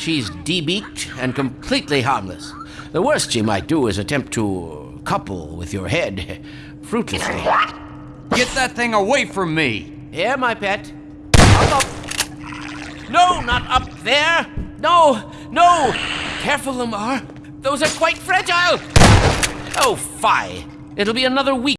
She's debeaked and completely harmless. The worst she might do is attempt to couple with your head, fruitlessly. Get that thing away from me! Here, my pet. Up, up. No, not up there. No, no. Careful, Lamar. Those are quite fragile. Oh, fie. It'll be another week.